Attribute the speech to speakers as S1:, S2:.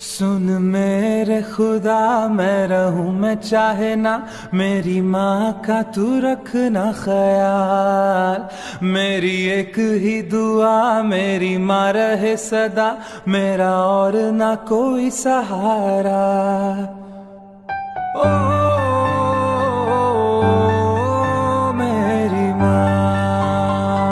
S1: सुन मेरे खुदा, मैं रहूँ, मैं चाहे ना। मेरी माँ का तू रखना ख्याल। मेरी एक ही दुआ, मेरी माँ रहे सदा। मेरा और ना कोई सहारा।